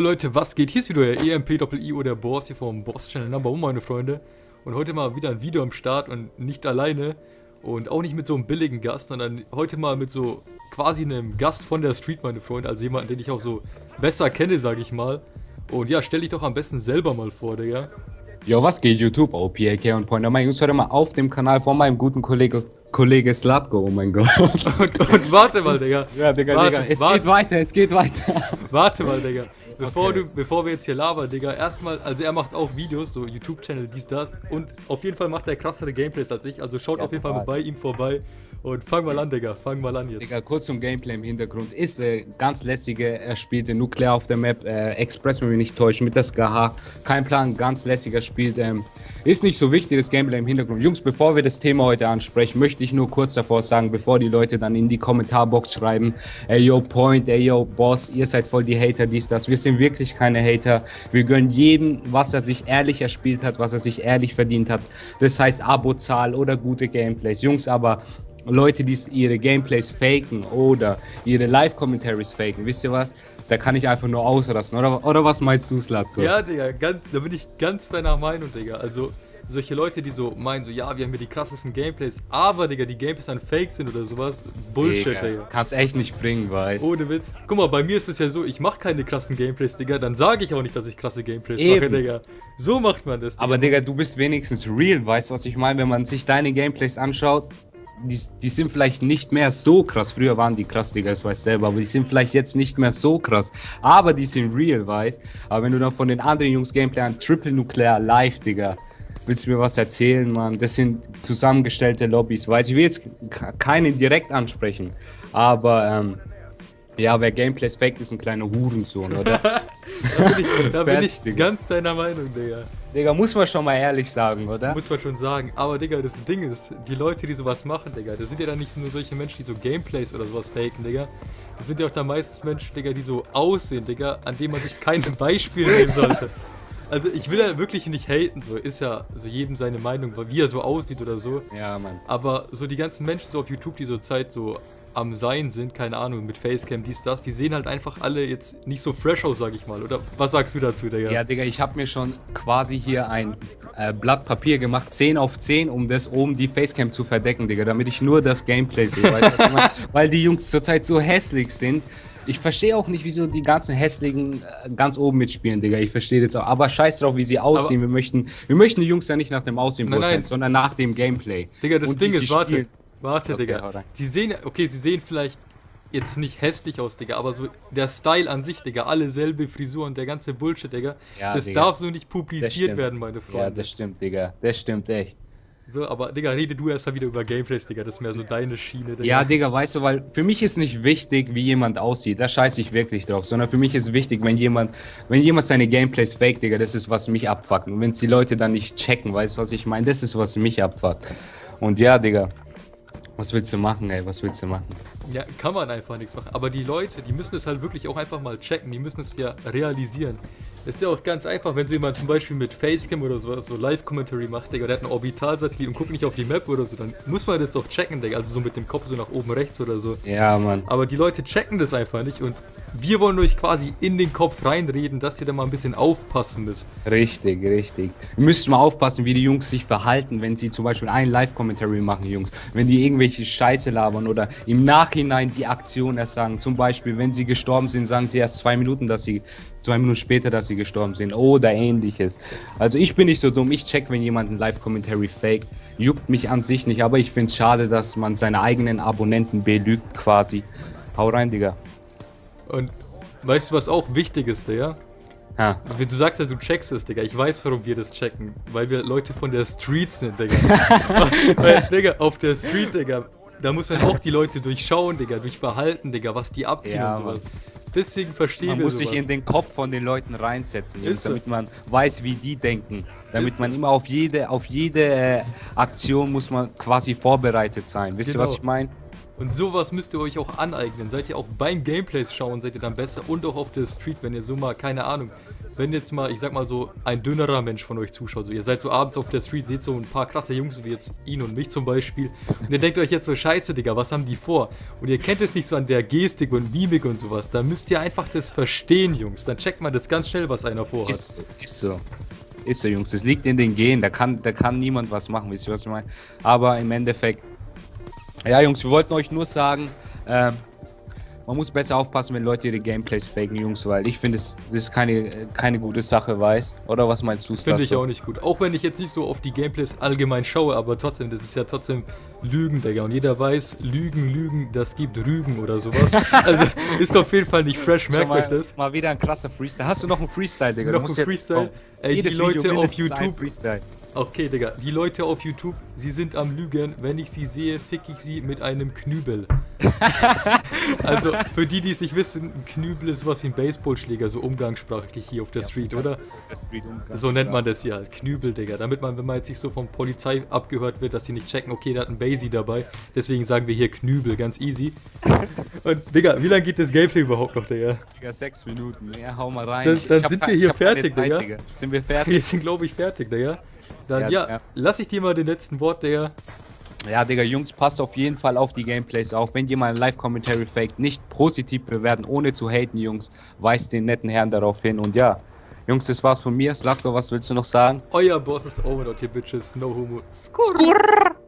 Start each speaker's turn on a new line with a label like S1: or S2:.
S1: Leute, was geht? Hier ist wieder euer EMP-Doppel-I oder Boss hier vom Boss-Channel Number One, meine Freunde. Und heute mal wieder ein Video am Start und nicht alleine. Und auch nicht mit so einem billigen Gast, sondern heute mal mit so quasi einem Gast von der Street, meine Freunde. Also jemanden, den ich auch so besser kenne, sage ich mal. Und ja, stell dich doch am besten selber mal vor, Digga.
S2: Jo, was geht YouTube? OPLK und Pointer. Mein Jungs, heute mal auf dem Kanal von meinem guten Kollege, Kollege Slatko, oh mein Gott.
S1: Und, und warte mal, Digga.
S2: Ja, Digga,
S1: warte,
S2: Digga, es
S1: warte,
S2: geht weiter, es geht weiter.
S1: Warte mal, Digga. Bevor,
S2: Okay.
S1: du, bevor wir jetzt hier labern, Digga, erstmal, also er macht auch Videos, so YouTube-Channel, dies, das. Und auf jeden Fall macht er krassere Gameplays als ich. Also schaut
S2: Ja,
S1: auf jeden Fall mal bei ihm vorbei. Und fang mal an, Digga. Fang mal an jetzt.
S2: Digga, kurz zum Gameplay im Hintergrund. Ist äh, ganz lässige, er spielte Nuklear auf der Map, äh, Express, wenn wir nicht täuschen, mit der SKH. Kein Plan, ganz lässiger spielt. Ähm, ist nicht so wichtig, das Gameplay im Hintergrund. Jungs, bevor wir das Thema heute ansprechen, möchte ich nur kurz davor sagen, bevor die Leute dann in die Kommentarbox schreiben, ey yo Point, ey yo Boss, ihr seid voll die Hater, dies, das. Wir sind wirklich keine Hater. Wir gönnen jedem, was er sich ehrlich erspielt hat, was er sich ehrlich verdient hat. Das heißt Abozahl oder gute Gameplays. Jungs, aber Leute, die ihre Gameplays faken oder ihre Live-Commentaries faken, wisst ihr was? Da kann ich einfach nur ausrasten. Oder, oder was meinst du, Slatko?
S1: Ja, Digga, ganz, da bin ich ganz deiner Meinung, Digga. Also, solche Leute, die so meinen, so, ja, wir haben hier die krassesten Gameplays, aber, Digga, die Gameplays dann fake sind oder sowas. Bullshit,
S2: Digga,
S1: Digga.
S2: Kannst echt nicht bringen, weißt
S1: Ohne Witz. Guck mal, bei mir ist es ja so, ich mache keine krassen Gameplays, Digga. Dann sage ich auch nicht, dass ich krasse Gameplays mache,
S2: Eben.
S1: Digga. So macht man das. Digga.
S2: Aber Digga, du bist wenigstens real, weißt du, was ich meine? Wenn man sich deine Gameplays anschaut, die, die sind vielleicht nicht mehr so krass. Früher waren die krass, Digga, das weiß selber, aber die sind vielleicht jetzt nicht mehr so krass. Aber die sind real, weißt Aber wenn du dann von den anderen Jungs Gameplay an Triple Nuclear live, Digga, willst du mir was erzählen, Mann? Das sind zusammengestellte Lobbys, weißt Ich will jetzt keinen direkt ansprechen, aber ähm, ja, wer Gameplays fake ist, ein kleiner Hurensohn, oder?
S1: Da bin ich, da bin ich ganz deiner Meinung, Digga.
S2: Digga, muss man schon mal ehrlich sagen, oder?
S1: Muss man schon sagen. Aber, Digga, das Ding ist, die Leute, die sowas machen, Digga, das sind ja dann nicht nur solche Menschen, die so Gameplays oder sowas faken, Digga. Das sind ja auch dann meistens Menschen, Digga, die so aussehen, Digga, an denen man sich kein Beispiel nehmen sollte. Also, ich will ja wirklich nicht haten, so. Ist ja so jedem seine Meinung, wie er so aussieht oder so.
S2: Ja, Mann.
S1: Aber so die ganzen Menschen so auf YouTube, die so Zeit so am Sein sind, keine Ahnung, mit Facecam, dies, das, die sehen halt einfach alle jetzt nicht so fresh aus, sag ich mal. Oder was sagst du dazu, Digga?
S2: Ja, Digga, ich habe mir schon quasi hier ein äh, Blatt Papier gemacht, 10 auf 10, um das oben die Facecam zu verdecken, Digga, damit ich nur das Gameplay sehe. Weißt? Weil die Jungs zurzeit so hässlich sind. Ich verstehe auch nicht, wieso die ganzen hässlichen äh, ganz oben mitspielen, Digga. Ich verstehe das auch. Aber scheiß drauf, wie sie aussehen. wir, möchten, wir möchten die Jungs ja nicht nach dem Aussehen
S1: Nein,
S2: beurteilen,
S1: nein.
S2: sondern nach dem Gameplay.
S1: Digga, das
S2: Und
S1: Ding ist, warte,
S2: spielen.
S1: warte,
S2: Okay,
S1: Digga. Sie sehen, okay, sie sehen vielleicht jetzt nicht hässlich aus, Digga, aber so der Style an sich, Digga, alle selbe Frisur und der ganze Bullshit, Digga,
S2: Ja,
S1: das
S2: Digga.
S1: darf so nicht publiziert werden, meine
S2: Ja,
S1: Freunde.
S2: das stimmt, Digga. Das stimmt echt.
S1: So, aber, Digga, rede du erst mal wieder über Gameplays, Digga, das ist mehr so deine Schiene, Digga.
S2: Ja, Digga, weißt du, weil für mich ist nicht wichtig, wie jemand aussieht. Da scheiße ich wirklich drauf. Sondern für mich ist wichtig, wenn jemand, wenn jemand seine Gameplays fake, Digga, das ist, was mich abfuckt. Und wenn die Leute dann nicht checken, weißt du, was ich meine? Das ist, was mich abfuckt. Und ja, Digga, was willst du machen, ey? Was willst du machen?
S1: Ja, kann man einfach nichts machen. Aber die Leute, die müssen es halt wirklich auch einfach mal checken. Die müssen es ja realisieren. Ist ja auch ganz einfach, wenn so jemand zum Beispiel mit Facecam oder so, so Live-Commentary macht, Digga, der hat einen Orbitalsatellit und guckt nicht auf die Map oder so, dann muss man das doch checken, Digga. Also so mit dem Kopf so nach oben rechts oder so.
S2: Ja, Mann.
S1: Aber die Leute checken das einfach nicht und wir wollen euch quasi in den Kopf reinreden, dass ihr da mal ein bisschen aufpassen müsst.
S2: Richtig, richtig. Ihr müsst mal aufpassen, wie die Jungs sich verhalten, wenn sie zum Beispiel einen Live-Commentary machen, Jungs. Wenn die irgendwelche Scheiße labern oder im Nachhinein die Aktion erst sagen. Zum Beispiel, wenn sie gestorben sind, sagen sie erst zwei Minuten, dass sie, zwei Minuten später, dass sie gestorben sind oder ähnliches. Also ich bin nicht so dumm, ich check, wenn jemand ein Live-Commentary fake. Juckt mich an sich nicht, aber ich find's schade, dass man seine eigenen Abonnenten belügt quasi. Hau rein, Digga.
S1: Und weißt du, was auch wichtig ist, Digga?
S2: Ha.
S1: Du sagst ja, du checkst es, Digga. Ich weiß, warum wir das checken. Weil wir Leute von der Street sind, Digga. Weil, Digga, auf der Street, Digga, da muss man auch die Leute durchschauen, Digga, durch Verhalten, Digga, was die abziehen
S2: Ja,
S1: und sowas. Deswegen verstehen
S2: Man
S1: wir
S2: muss
S1: sowas.
S2: sich in den Kopf von den Leuten reinsetzen, Jungs, damit man weiß, wie die denken. Damit
S1: Ist
S2: man immer auf jede, auf jede äh, Aktion muss man quasi vorbereitet sein. Wisst ihr, was
S1: Genau.
S2: ich meine?
S1: Und sowas müsst ihr euch auch aneignen. Seid ihr auch beim Gameplays schauen, seid ihr dann besser und auch auf der Street, wenn ihr so mal, keine Ahnung, wenn jetzt mal, ich sag mal so, ein dünnerer Mensch von euch zuschaut, so ihr seid so abends auf der Street, seht so ein paar krasse Jungs, wie jetzt ihn und mich zum Beispiel, und ihr denkt euch jetzt so, scheiße, Digga, was haben die vor? Und ihr kennt es nicht so an der Gestik und Mimik und sowas, dann müsst ihr einfach das verstehen, Jungs. Dann checkt man das ganz schnell, was einer vorhat.
S2: Ist ist so. Ist so, Jungs. Das liegt in den Genen. Da kann, da kann niemand was machen, wisst ihr, was ich meine? Aber im Endeffekt, ja, Jungs, wir wollten euch nur sagen, ähm, man muss besser aufpassen, wenn Leute ihre Gameplays faken, Jungs, weil ich finde, das ist keine, keine gute Sache, weiß. Oder was meinst du,
S1: Finde ich auch nicht gut. Auch wenn ich jetzt nicht so auf die Gameplays allgemein schaue, aber trotzdem, das ist ja trotzdem Lügen, Digga. Und jeder weiß, Lügen, Lügen, das gibt Rügen oder sowas. also ist auf jeden Fall nicht fresh, merkt
S2: mal,
S1: euch das.
S2: Mal wieder ein krasser Freestyle. Hast du noch einen Freestyle, Digga?
S1: Noch
S2: Du musst
S1: ein
S2: jetzt-
S1: Freestyle?
S2: oh,
S1: Ey, die Leute
S2: Video
S1: auf YouTube-
S2: Freestyle.
S1: Okay, Digga, die Leute auf YouTube, sie sind am Lügen. Wenn ich sie sehe, fick ich sie mit einem Knübel. also, für die, die es nicht wissen, ein Knübel ist sowas wie ein Baseballschläger, so umgangssprachlich hier auf der Street, oder?
S2: Der Street.
S1: So nennt man das hier halt, Knübel, Digga. Damit man, wenn man jetzt nicht so von Polizei abgehört wird, dass sie nicht checken, okay, der hat einen Basie dabei. Deswegen sagen wir hier Knübel, ganz easy. Und, Digga, wie lange geht das Gameplay überhaupt noch, Digga?
S2: Digga, sechs Minuten. Ja, hau mal rein.
S1: Dann- dann sind wir hier fertig,
S2: Zeit,
S1: Digga.
S2: Sind wir fertig?
S1: Wir sind, glaube ich, fertig, Digga. Dann,
S2: Ja,
S1: ja,
S2: ja.
S1: lass ich dir mal den letzten Wort, Digga.
S2: Ja, Digga, Jungs, passt auf jeden Fall auf die Gameplays auf. Wenn jemand ein Live-Commentary faked, nicht positiv bewerten, ohne zu haten, Jungs. Weist den netten Herrn darauf hin. Und ja, Jungs, das war's von mir. Slakto, was willst du noch sagen?
S1: Euer Boss ist over, dort hier, Bitches. No homo. Skurr.